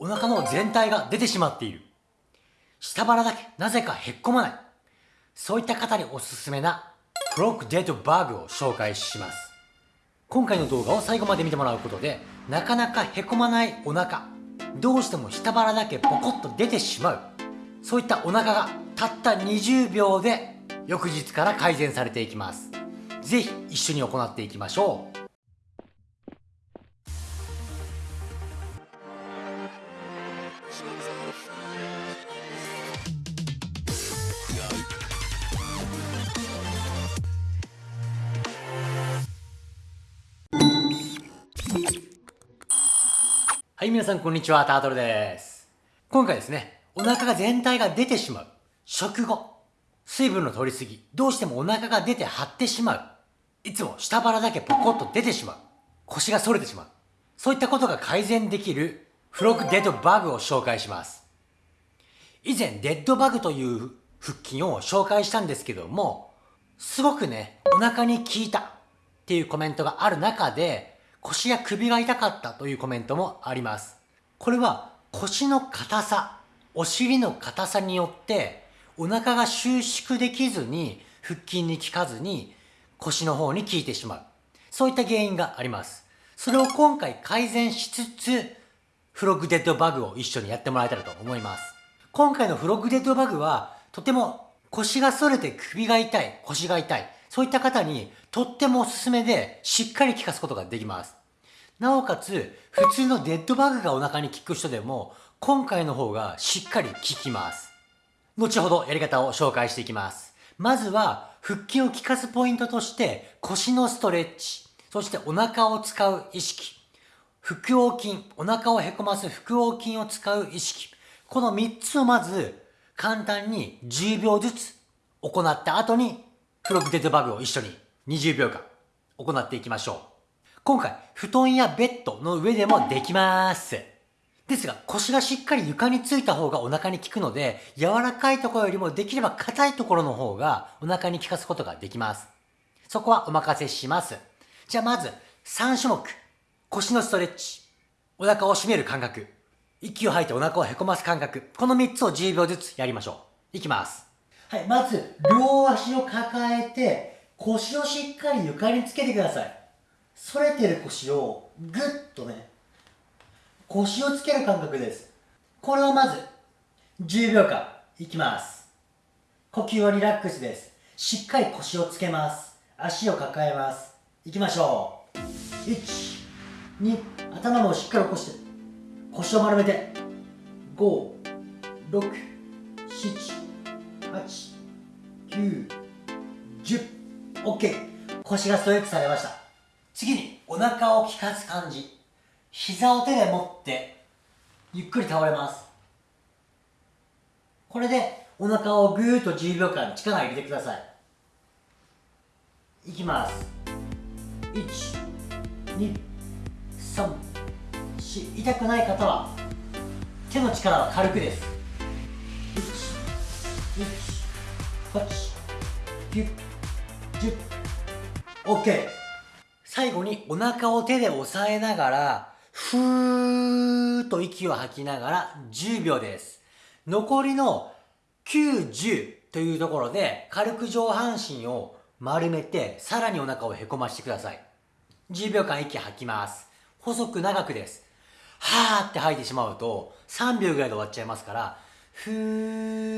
お腹の全体が出てしまっている。下腹だけなぜかへっこまない。そういった方におすすめなフロックデッドバーグを紹介します。今回の動画を最後まで見てもらうことで、なかなかへこまないお腹、どうしても下腹だけポコッと出てしまう。そういったお腹がたった20秒で翌日から改善されていきます。ぜひ一緒に行っていきましょう。い、皆さんこんにちは、タートルです。今回ですね、お腹が全体が出てしまう。食後、水分の取りすぎ、どうしてもお腹が出て張ってしまう。いつも下腹だけポコッと出てしまう。腰が反れてしまう。そういったことが改善できるフロッグデッドバグを紹介します。以前、デッドバグという腹筋を紹介したんですけども、すごくね、お腹に効いたっていうコメントがある中で、腰や首が痛かったというコメントもあります。これは腰の硬さ、お尻の硬さによってお腹が収縮できずに腹筋に効かずに腰の方に効いてしまう。そういった原因があります。それを今回改善しつつ、フロッグデッドバグを一緒にやってもらえたらと思います。今回のフロッグデッドバグはとても腰が反れて首が痛い、腰が痛い、そういった方にとってもおすすめでしっかり効かすことができます。なおかつ、普通のデッドバグがお腹に効く人でも、今回の方がしっかり効きます。後ほどやり方を紹介していきます。まずは、腹筋を効かすポイントとして、腰のストレッチ、そしてお腹を使う意識、腹横筋、お腹をへこます腹横筋を使う意識、この3つをまず、簡単に10秒ずつ行った後に、フログデッドバグを一緒に20秒間行っていきましょう。今回、布団やベッドの上でもできます。ですが、腰がしっかり床についた方がお腹に効くので、柔らかいところよりもできれば硬いところの方がお腹に効かすことができます。そこはお任せします。じゃあまず、3種目。腰のストレッチ。お腹を締める感覚。息を吐いてお腹をへこます感覚。この3つを10秒ずつやりましょう。いきます。はい、まず、両足を抱えて、腰をしっかり床につけてください。反れてる腰をぐっとね、腰をつける感覚です。これをまず、10秒間、いきます。呼吸はリラックスです。しっかり腰をつけます。足を抱えます。いきましょう。1、2、頭もしっかり起こして、腰を丸めて、5、6、7、8、9、10、OK。腰がストレッチされました。次にお腹を効かす感じ。膝を手で持ってゆっくり倒れます。これでお腹をぐーっと10秒間力入れてください。いきます。123痛くない方は手の力は軽くです。OK 最後にお腹を手で押さえながら、ふーっと息を吐きながら10秒です。残りの9、10というところで軽く上半身を丸めてさらにお腹をへこましてください。10秒間息吐きます。細く長くです。はーって吐いてしまうと3秒ぐらいで終わっちゃいますから、ふー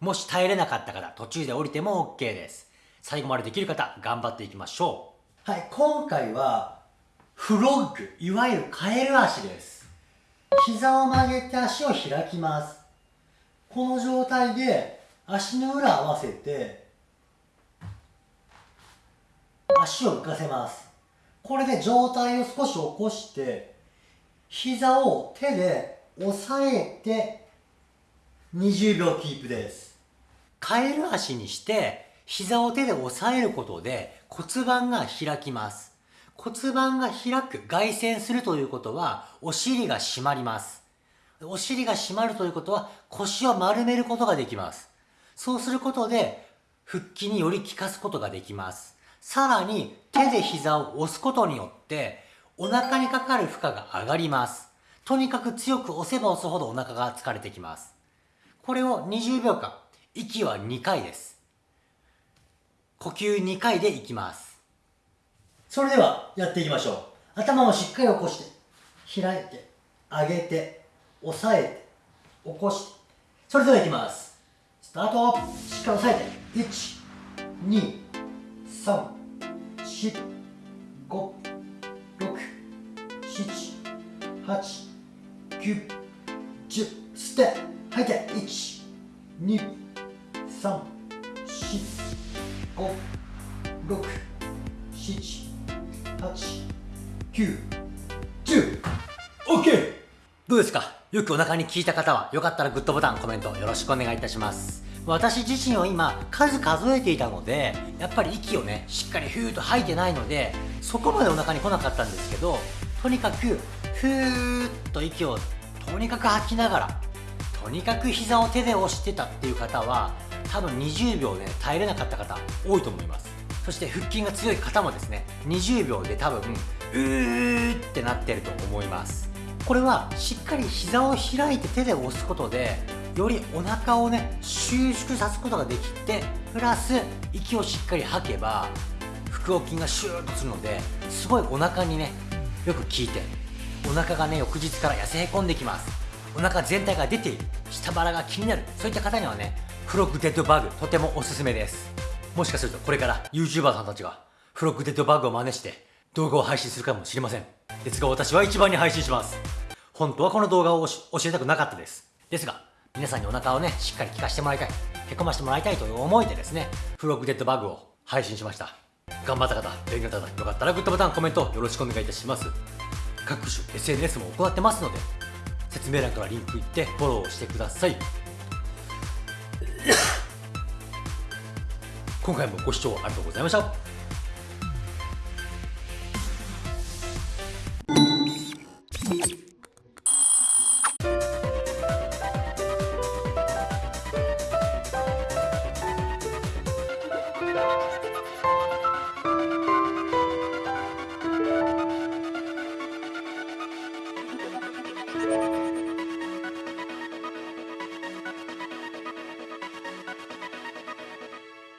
もし耐えれなかった方途中で降りても OK です最後までできる方頑張っていきましょうはい今回はフロッグ、いわゆるカエル足です。膝を曲げて足を開きます。この状態で足の裏合わせて足を浮かせます。これで状態を少し起こして膝を手で押さえて20秒キープです。カエル足にして膝を手で押さえることで骨盤が開きます。骨盤が開く外旋するということはお尻が締まります。お尻が締まるということは腰を丸めることができます。そうすることで腹筋により効かすことができます。さらに手で膝を押すことによってお腹にかかる負荷が上がります。とにかく強く押せば押すほどお腹が疲れてきます。これを20秒間、息は2回です。呼吸2回でいきます。それではやっていきましょう。頭をしっかり起こして、開いて、上げて、押さえて、起こして。それではいきます。スタートしっかり押さえて。1、2、3、4、5、6、7、8、9、10、吸って、吐いて、1、2、3、4、5、6、7、8、9、10、OK! どうですか？よくお腹に効いた方は、よかったらグッドボタン、コメントよろしくお願いいたします。私自身は今、数数えていたので、やっぱり息をね、しっかりふーっと吐いてないので、そこまでお腹に来なかったんですけど、とにかく、ふーっと息をとにかく吐きながらとにかく膝を手で押してたっていう方は多分20秒で、ね、耐えれなかった方多いと思います。そして腹筋が強い方もですね20秒で多分うーってなってると思います。これはしっかり膝を開いて手で押すことでよりお腹をね収縮さすことができてプラス息をしっかり吐けば腹横筋がシューッとするのですごいお腹にねよく効いてお腹がね翌日から痩せへこんできます。お腹全体が出ている。下腹が気になる。そういった方にはねフロッグデッドバグとてもおすすめです。もしかするとこれから YouTuber さんたちがフロッグデッドバグを真似して動画を配信するかもしれません。ですが私は一番に配信します。本当はこの動画を教えたくなかったです。ですが皆さんにお腹をねしっかり効かしてもらいたい。へこましてもらいたいという思いでですねフロッグデッドバグを配信しました。頑張った方勉強になった方よかったらグッドボタンコメントよろしくお願いいたします。各種 SNS も行ってますので説明欄からリンク行ってフォローしてください。今回もご視聴ありがとうございました。